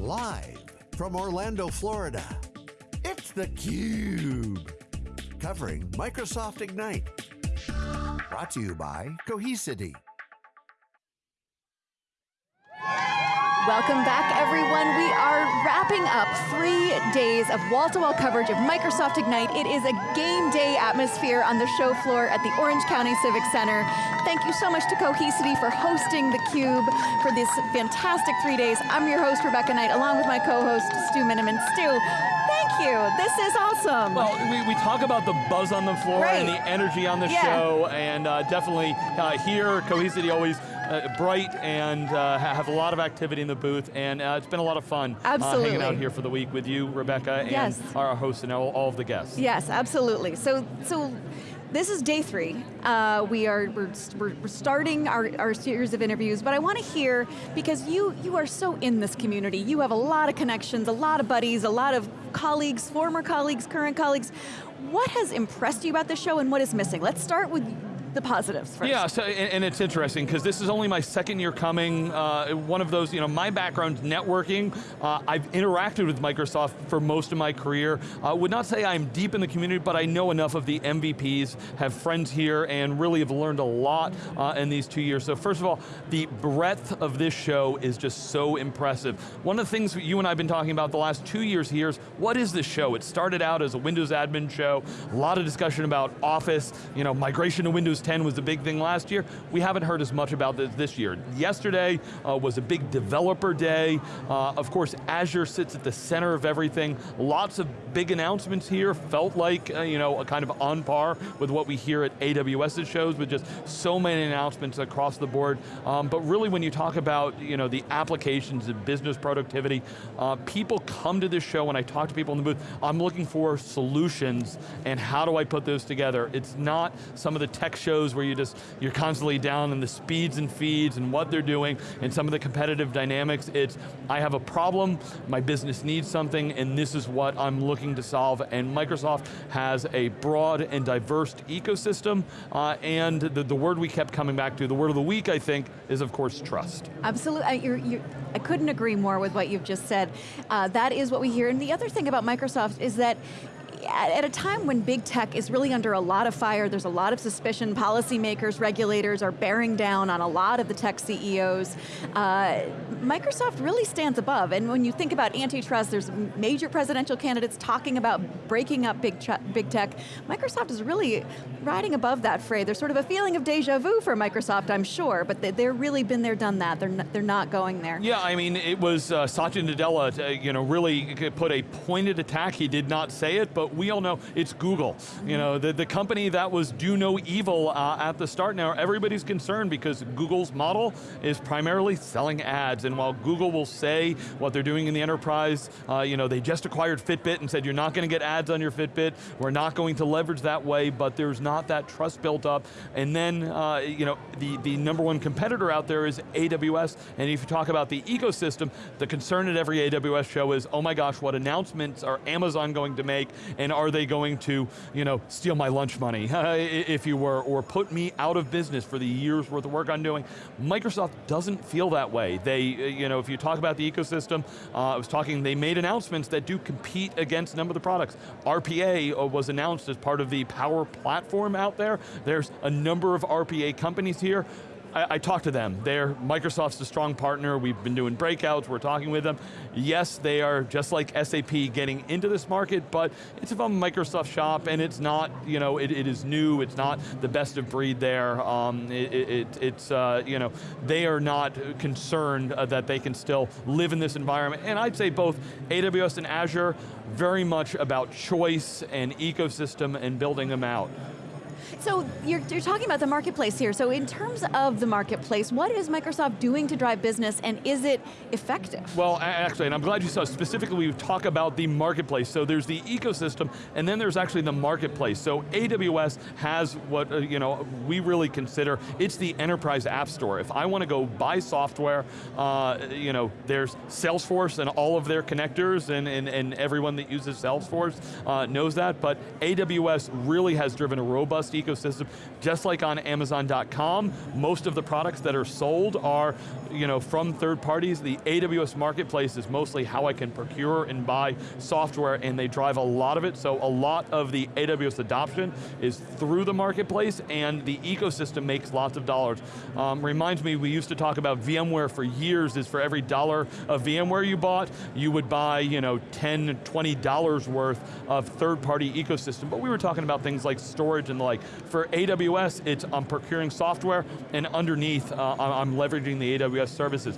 Live from Orlando, Florida, it's theCUBE. Covering Microsoft Ignite. Brought to you by Cohesity. Welcome back everyone. We are wrapping up three days of wall-to-wall -wall coverage of Microsoft Ignite. It is a game day atmosphere on the show floor at the Orange County Civic Center. Thank you so much to Cohesity for hosting theCUBE for this fantastic three days. I'm your host, Rebecca Knight, along with my co-host, Stu Miniman. Stu, thank you, this is awesome. Well, we, we talk about the buzz on the floor right. and the energy on the yeah. show, and uh, definitely uh, here, Cohesity always bright and uh, have a lot of activity in the booth, and uh, it's been a lot of fun absolutely. hanging out here for the week with you, Rebecca, yes. and our host and all, all of the guests. Yes, absolutely. So, so this is day three. Uh, we are we're, we're starting our, our series of interviews, but I want to hear because you you are so in this community. You have a lot of connections, a lot of buddies, a lot of colleagues, former colleagues, current colleagues. What has impressed you about the show, and what is missing? Let's start with the positives first. Yeah, so, and, and it's interesting, because this is only my second year coming, uh, one of those, you know, my background's networking, uh, I've interacted with Microsoft for most of my career. I uh, would not say I'm deep in the community, but I know enough of the MVPs, have friends here, and really have learned a lot uh, in these two years. So first of all, the breadth of this show is just so impressive. One of the things you and I have been talking about the last two years here is, what is this show? It started out as a Windows admin show, a lot of discussion about Office, you know, migration to Windows 10 was the big thing last year. We haven't heard as much about this this year. Yesterday uh, was a big developer day. Uh, of course, Azure sits at the center of everything. Lots of big announcements here. Felt like, uh, you know, a kind of on par with what we hear at AWS's shows with just so many announcements across the board. Um, but really when you talk about, you know, the applications and business productivity, uh, people come to this show when I talk to people in the booth, I'm looking for solutions and how do I put those together? It's not some of the tech shows where you just, you're constantly down in the speeds and feeds and what they're doing and some of the competitive dynamics. It's, I have a problem, my business needs something, and this is what I'm looking to solve. And Microsoft has a broad and diverse ecosystem, uh, and the, the word we kept coming back to, the word of the week, I think, is of course trust. Absolutely, you're, you're, I couldn't agree more with what you've just said. Uh, that is what we hear, and the other thing about Microsoft is that at a time when big tech is really under a lot of fire, there's a lot of suspicion, policymakers, regulators are bearing down on a lot of the tech CEOs, uh, Microsoft really stands above, and when you think about antitrust, there's major presidential candidates talking about breaking up big, big tech. Microsoft is really riding above that fray. There's sort of a feeling of deja vu for Microsoft, I'm sure, but they, they're really been there, done that. They're not, they're not going there. Yeah, I mean, it was uh, Satya Nadella, uh, you know, really put a pointed attack. He did not say it, but we all know it's Google. You know, the, the company that was do no evil uh, at the start now, everybody's concerned because Google's model is primarily selling ads, and while Google will say what they're doing in the enterprise, uh, you know, they just acquired Fitbit and said you're not going to get ads on your Fitbit, we're not going to leverage that way, but there's not that trust built up. And then, uh, you know, the, the number one competitor out there is AWS, and if you talk about the ecosystem, the concern at every AWS show is, oh my gosh, what announcements are Amazon going to make, and are they going to, you know, steal my lunch money, if you were, or put me out of business for the years worth of work I'm doing. Microsoft doesn't feel that way. They, you know, if you talk about the ecosystem, uh, I was talking, they made announcements that do compete against a number of the products. RPA uh, was announced as part of the Power Platform out there. There's a number of RPA companies here. I, I talked to them. They're, Microsoft's a strong partner. We've been doing breakouts, we're talking with them. Yes, they are just like SAP getting into this market, but it's a Microsoft shop and it's not, you know, it, it is new, it's not the best of breed there. Um, it, it, it's, uh, you know, they are not concerned uh, that they can still live in this environment. And I'd say both AWS and Azure, very much about choice and ecosystem and building them out. So you're, you're, talking about the marketplace here. So in terms of the marketplace, what is Microsoft doing to drive business and is it effective? Well, actually, and I'm glad you saw, specifically we talk about the marketplace. So there's the ecosystem and then there's actually the marketplace. So AWS has what uh, you know we really consider, it's the enterprise app store. If I want to go buy software, uh, you know, there's Salesforce and all of their connectors and, and, and everyone that uses Salesforce uh, knows that, but AWS really has driven a robust ecosystem. Just like on Amazon.com, most of the products that are sold are you know, from third parties. The AWS Marketplace is mostly how I can procure and buy software and they drive a lot of it, so a lot of the AWS adoption is through the marketplace and the ecosystem makes lots of dollars. Um, reminds me, we used to talk about VMware for years, is for every dollar of VMware you bought, you would buy you know, 10, 20 dollars worth of third-party ecosystem, but we were talking about things like storage and the like. For AWS, it's I'm procuring software, and underneath, uh, I'm leveraging the AWS services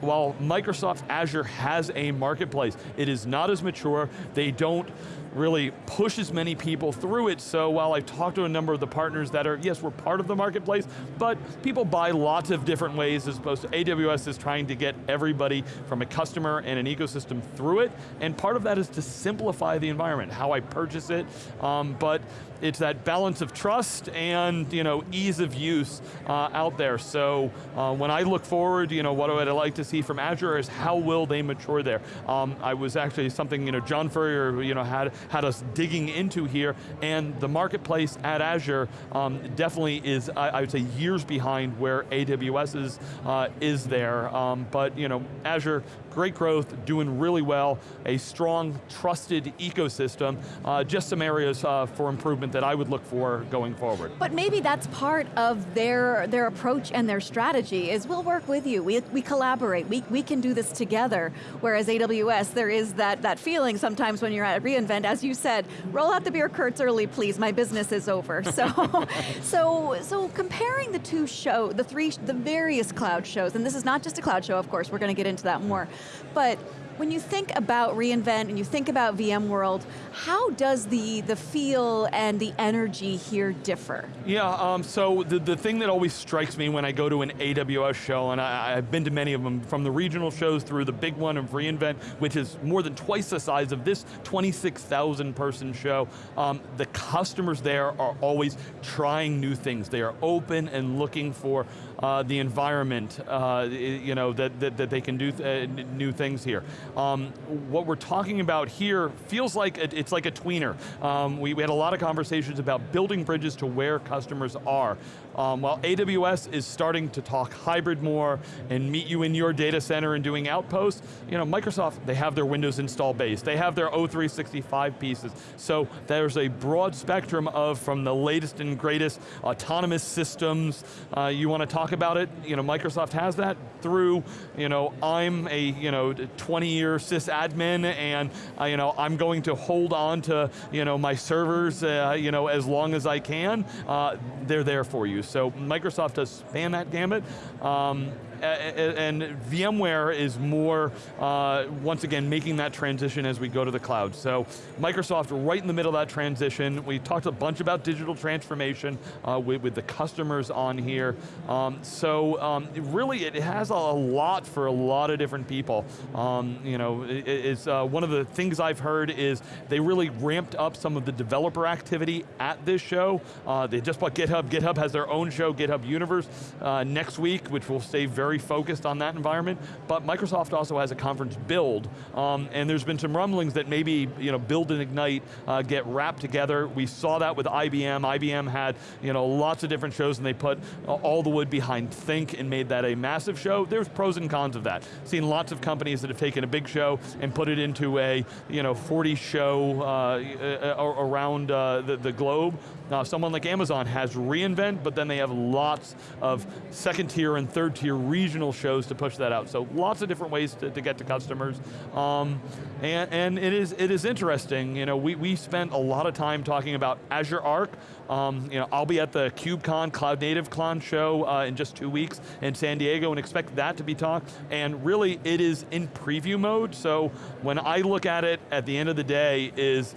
while Microsoft Azure has a marketplace, it is not as mature, they don't really push as many people through it, so while I've talked to a number of the partners that are, yes, we're part of the marketplace, but people buy lots of different ways as opposed to AWS is trying to get everybody from a customer and an ecosystem through it, and part of that is to simplify the environment, how I purchase it, um, but it's that balance of trust and you know, ease of use uh, out there. So uh, when I look forward, you know, what would I like to see from Azure is how will they mature there. Um, I was actually something, you know, John Furrier you know, had had us digging into here, and the marketplace at Azure um, definitely is, I, I, would say, years behind where AWS is, uh, is there. Um, but you know, Azure, great growth, doing really well, a strong, trusted ecosystem, uh, just some areas uh, for improvement that I would look for going forward. But maybe that's part of their, their approach and their strategy, is we'll work with you, we, we collaborate, we, we can do this together, whereas AWS, there is that, that feeling sometimes when you're at reInvent, as you said, roll out the beer curds early, please, my business is over. So, so, so comparing the two show, the three, the various cloud shows, and this is not just a cloud show, of course, we're going to get into that more, but when you think about reInvent and you think about VMworld, how does the, the feel and the energy here differ? Yeah, um, so the, the thing that always strikes me when I go to an AWS show, and I, have been to many of them, from the regional shows through the big one of reInvent, which is more than twice the size of this 26,000 person show, um, the customers there are always trying new things. They are open and looking for uh, the environment, uh, you know, that, that, that, they can do th uh, new things here. Um, what we're talking about here feels like a, it's like a tweener. Um, we, we, had a lot of conversations about building bridges to where customers are. Um, while AWS is starting to talk hybrid more and meet you in your data center and doing outposts, you know, Microsoft, they have their Windows install base, they have their O365 pieces, so there's a broad spectrum of from the latest and greatest autonomous systems. Uh, you want to talk about it, you know, Microsoft has that through, you know, I'm a, you know, 20 year sysadmin and, uh, you know, I'm going to hold on to, you know, my servers, uh, you know, as long as I can. Uh, they're there for you. So Microsoft does span that gamut. Um, and VMware is more, uh, once again, making that transition as we go to the cloud. So Microsoft right in the middle of that transition. We talked a bunch about digital transformation uh, with, with, the customers on here. Um, so um, really it has a lot for a lot of different people. Um, you know, it, it's uh, one of the things I've heard is they really ramped up some of the developer activity at this show. Uh, they just bought GitHub. GitHub has their own show, GitHub Universe, uh, next week, which will stay very very focused on that environment, but Microsoft also has a conference build, um, and there's been some rumblings that maybe you know, build and ignite uh, get wrapped together. We saw that with IBM. IBM had you know, lots of different shows and they put all the wood behind Think and made that a massive show. There's pros and cons of that. Seen lots of companies that have taken a big show and put it into a you know, 40 show uh, around uh, the, the globe. Now, someone like Amazon has reInvent, but then they have lots of second tier and third tier regional shows to push that out. So lots of different ways to, to get to customers. Um, and, and it is it is interesting, you know, we, we spent a lot of time talking about Azure Arc. Um, you know, I'll be at the KubeCon Cloud Native Con show uh, in just two weeks in San Diego and expect that to be talked. And really, it is in preview mode, so when I look at it at the end of the day is,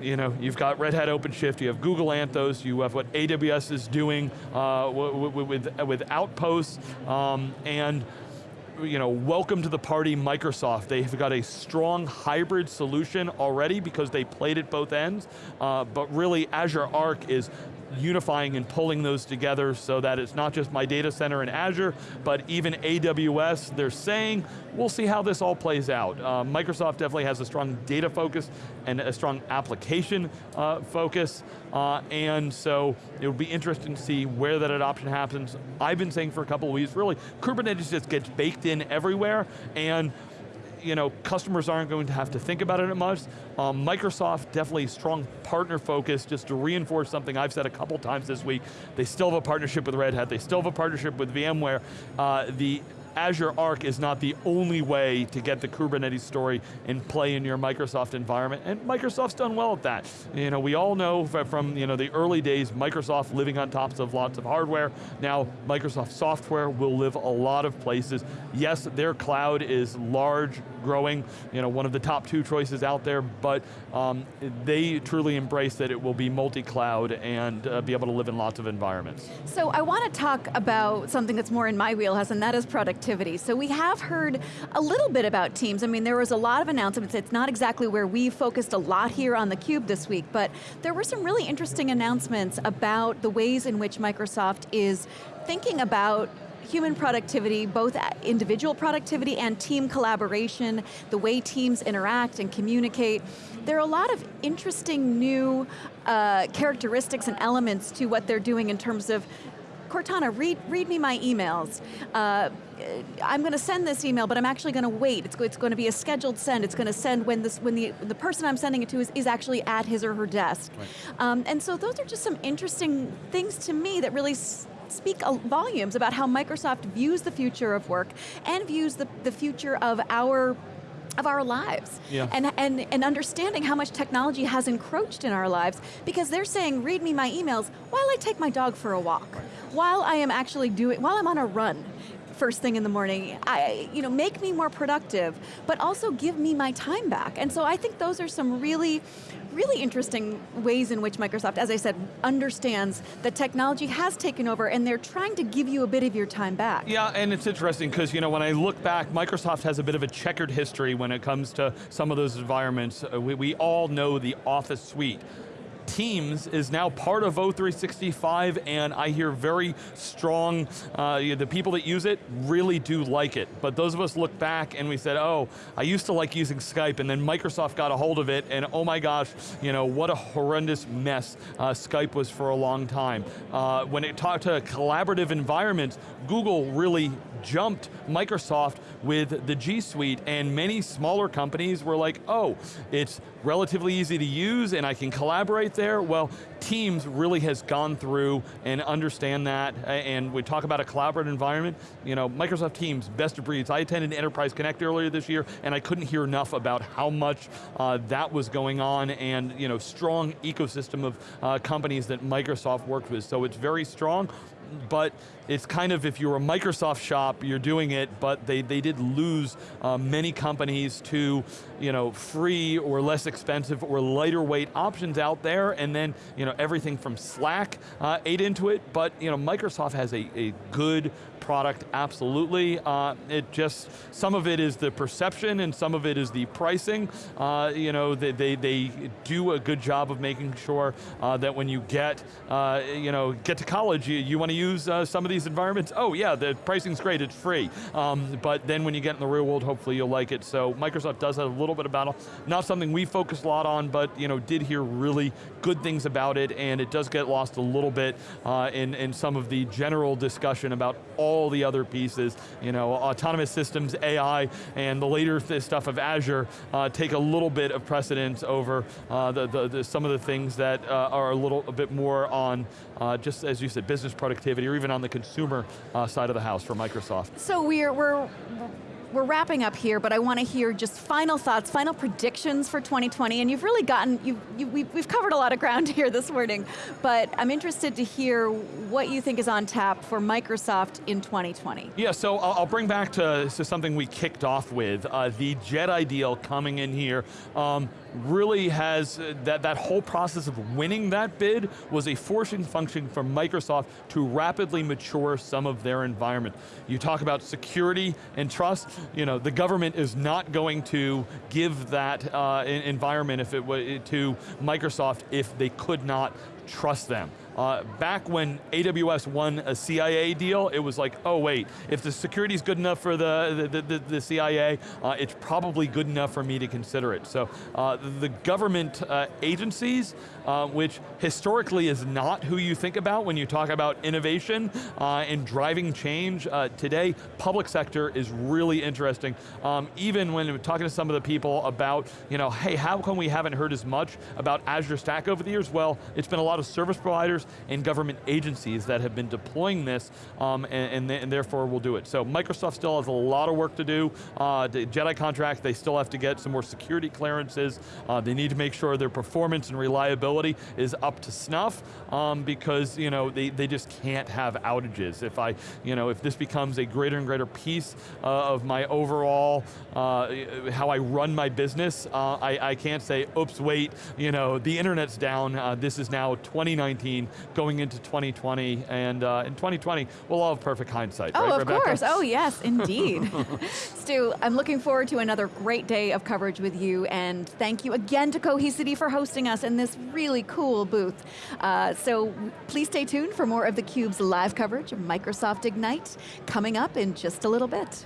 you know, you've got Red Hat OpenShift, you have Google Anthos, you have what AWS is doing uh, with, with Outposts, um, and you know, welcome to the party Microsoft. They've got a strong hybrid solution already because they played at both ends, uh, but really Azure Arc is unifying and pulling those together so that it's not just my data center in Azure, but even AWS, they're saying, we'll see how this all plays out. Uh, Microsoft definitely has a strong data focus and a strong application uh, focus, uh, and so it will be interesting to see where that adoption happens. I've been saying for a couple of weeks, really, Kubernetes just gets baked in everywhere, and you know, customers aren't going to have to think about it as much. Um, Microsoft, definitely strong partner focus, just to reinforce something I've said a couple times this week. They still have a partnership with Red Hat, they still have a partnership with VMware. Uh, the Azure Arc is not the only way to get the Kubernetes story and play in your Microsoft environment, and Microsoft's done well at that. You know, we all know from you know, the early days, Microsoft living on tops of lots of hardware. Now, Microsoft software will live a lot of places. Yes, their cloud is large, growing, you know, one of the top two choices out there, but um, they truly embrace that it will be multi-cloud and uh, be able to live in lots of environments. So I want to talk about something that's more in my wheelhouse, and that is productivity. So we have heard a little bit about Teams. I mean, there was a lot of announcements. It's not exactly where we focused a lot here on theCUBE this week, but there were some really interesting announcements about the ways in which Microsoft is thinking about human productivity, both individual productivity and team collaboration, the way teams interact and communicate. There are a lot of interesting new uh, characteristics and elements to what they're doing in terms of Cortana, read, read me my emails. Uh, I'm going to send this email, but I'm actually going to wait. It's, it's going to be a scheduled send. It's going to send when, this, when the, the person I'm sending it to is, is actually at his or her desk. Right. Um, and so those are just some interesting things to me that really speak volumes about how Microsoft views the future of work and views the, the future of our of our lives. Yeah. And, and, and understanding how much technology has encroached in our lives because they're saying, read me my emails while I take my dog for a walk, while I am actually doing, while I'm on a run first thing in the morning. I, you know, make me more productive, but also give me my time back. And so I think those are some really, really interesting ways in which Microsoft, as I said, understands that technology has taken over and they're trying to give you a bit of your time back. Yeah, and it's interesting because you know, when I look back, Microsoft has a bit of a checkered history when it comes to some of those environments. Uh, we, we all know the Office suite. Teams is now part of O365 and I hear very strong, uh, the people that use it really do like it. But those of us look back and we said, oh, I used to like using Skype and then Microsoft got a hold of it and oh my gosh, you know, what a horrendous mess uh, Skype was for a long time. Uh, when it talked to collaborative environments, Google really jumped Microsoft with the G Suite and many smaller companies were like, oh, it's relatively easy to use and I can collaborate there. Well, Teams really has gone through and understand that and we talk about a collaborative environment, you know, Microsoft Teams, best of breeds. I attended Enterprise Connect earlier this year and I couldn't hear enough about how much uh, that was going on and you know, strong ecosystem of uh, companies that Microsoft worked with. So it's very strong but it's kind of, if you're a Microsoft shop, you're doing it, but they, they did lose uh, many companies to you know, free or less expensive or lighter weight options out there, and then you know, everything from Slack uh, ate into it, but you know, Microsoft has a, a good product, absolutely. Uh, it just, some of it is the perception and some of it is the pricing. Uh, you know, they, they, they, do a good job of making sure uh, that when you get, uh, you know, get to college, you, you want to use uh, some of these environments. Oh yeah, the pricing's great, it's free. Um, but then when you get in the real world, hopefully you'll like it. So Microsoft does have a little bit of battle. Not something we focus a lot on, but you know, did hear really good things about it, and it does get lost a little bit uh, in, in some of the general discussion about all all the other pieces, you know, autonomous systems, AI, and the later stuff of Azure uh, take a little bit of precedence over uh, the, the, the, some of the things that uh, are a little a bit more on, uh, just as you said, business productivity, or even on the consumer uh, side of the house for Microsoft. So we're, we're we're wrapping up here, but I want to hear just final thoughts, final predictions for 2020, and you've really gotten, you've, you, we've, we've covered a lot of ground here this morning, but I'm interested to hear what you think is on tap for Microsoft in 2020. Yeah, so I'll, I'll bring back to, to, something we kicked off with, uh, the Jedi deal coming in here. Um, really has, uh, that, that whole process of winning that bid was a forcing function for Microsoft to rapidly mature some of their environment. You talk about security and trust, you know, the government is not going to give that uh, environment if it to Microsoft if they could not trust them. Uh, back when AWS won a CIA deal, it was like, oh wait, if the security's good enough for the, the, the, the CIA, uh, it's probably good enough for me to consider it. So uh, the government uh, agencies, uh, which historically is not who you think about when you talk about innovation uh, and driving change, today public sector is really interesting. Um, even when we're talking to some of the people about, you know, hey, how come we haven't heard as much about Azure Stack over the years? Well, it's been a lot of service providers and government agencies that have been deploying this, um, and, and, and, therefore will do it. So Microsoft still has a lot of work to do. Uh, the JEDI contract, they still have to get some more security clearances. Uh, they need to make sure their performance and reliability is up to snuff, um, because you know they, they just can't have outages. If I, you know, if this becomes a greater and greater piece uh, of my overall, uh, how I run my business, uh, I, I can't say, oops, wait, you know, the internet's down, uh, this is now 2019, going into 2020, and uh, in 2020, we'll all have perfect hindsight, oh, right, of Rebecca? course, oh yes, indeed. Stu, I'm looking forward to another great day of coverage with you, and thank you again to Cohesity for hosting us in this really cool booth. Uh, so please stay tuned for more of theCUBE's live coverage of Microsoft Ignite, coming up in just a little bit.